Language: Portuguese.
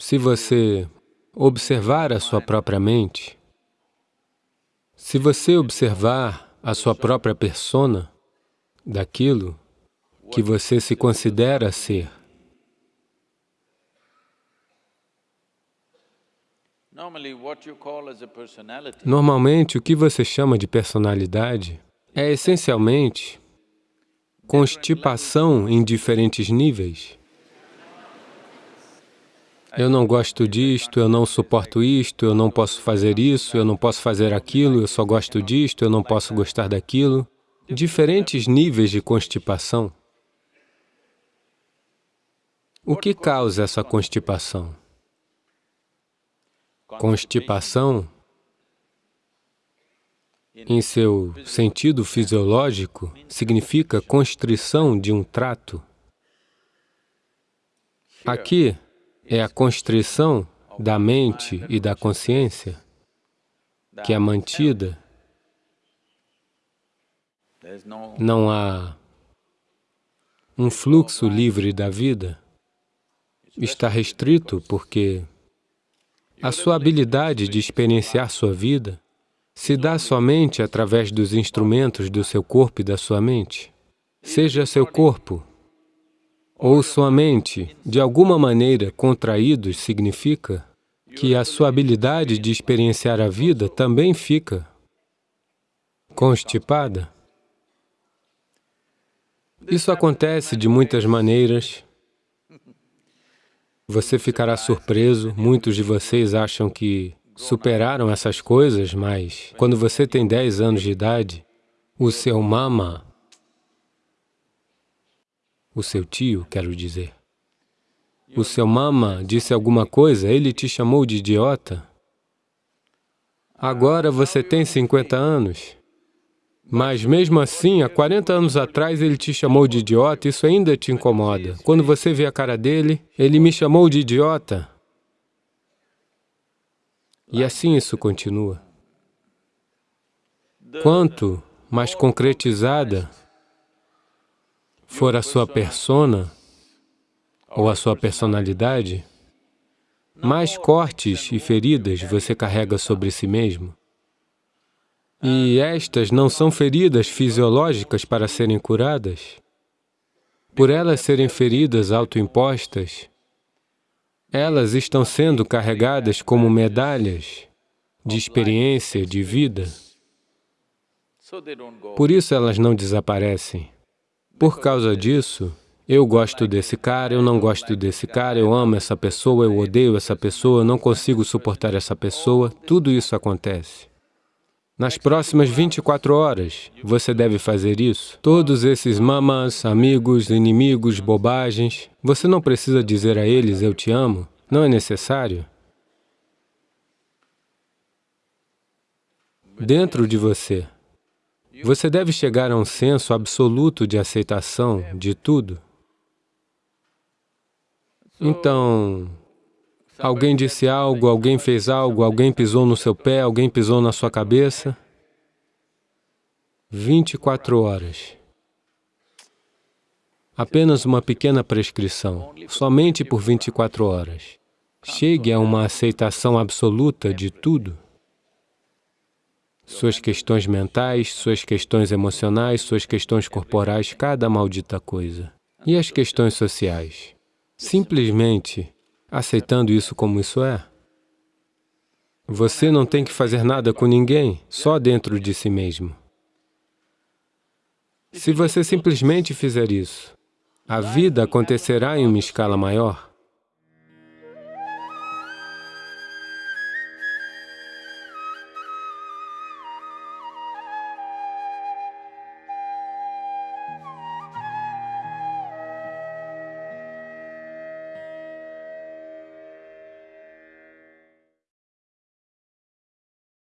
Se você observar a sua própria mente, se você observar a sua própria persona daquilo que você se considera ser, Normalmente, o que você chama de personalidade é essencialmente constipação em diferentes níveis. Eu não gosto disto, eu não suporto isto, eu não posso fazer isso, eu não posso fazer aquilo, eu só gosto disto, eu não posso gostar daquilo. Diferentes níveis de constipação. O que causa essa constipação? Constipação, em seu sentido fisiológico, significa constrição de um trato. Aqui é a constrição da mente e da consciência que é mantida. Não há um fluxo livre da vida. Está restrito porque a sua habilidade de experienciar sua vida se dá somente através dos instrumentos do seu corpo e da sua mente. Seja seu corpo ou sua mente, de alguma maneira contraídos, significa que a sua habilidade de experienciar a vida também fica constipada. Isso acontece de muitas maneiras, você ficará surpreso, muitos de vocês acham que superaram essas coisas, mas quando você tem 10 anos de idade, o seu mama, o seu tio, quero dizer, o seu mama disse alguma coisa, ele te chamou de idiota. Agora você tem 50 anos. Mas mesmo assim, há 40 anos atrás ele te chamou de idiota, isso ainda te incomoda. Quando você vê a cara dele, ele me chamou de idiota. E assim isso continua. Quanto mais concretizada for a sua persona ou a sua personalidade, mais cortes e feridas você carrega sobre si mesmo. E estas não são feridas fisiológicas para serem curadas. Por elas serem feridas autoimpostas, elas estão sendo carregadas como medalhas de experiência, de vida. Por isso elas não desaparecem. Por causa disso, eu gosto desse cara, eu não gosto desse cara, eu amo essa pessoa, eu odeio essa pessoa, eu não consigo suportar essa pessoa, tudo isso acontece. Nas próximas 24 horas, você deve fazer isso. Todos esses mamas, amigos, inimigos, bobagens, você não precisa dizer a eles, eu te amo. Não é necessário. Dentro de você, você deve chegar a um senso absoluto de aceitação de tudo. Então, Alguém disse algo, alguém fez algo, alguém pisou no seu pé, alguém pisou na sua cabeça. 24 horas. Apenas uma pequena prescrição, somente por 24 horas. Chegue a uma aceitação absoluta de tudo. Suas questões mentais, suas questões emocionais, suas questões corporais, cada maldita coisa. E as questões sociais? Simplesmente aceitando isso como isso é. Você não tem que fazer nada com ninguém, só dentro de si mesmo. Se você simplesmente fizer isso, a vida acontecerá em uma escala maior.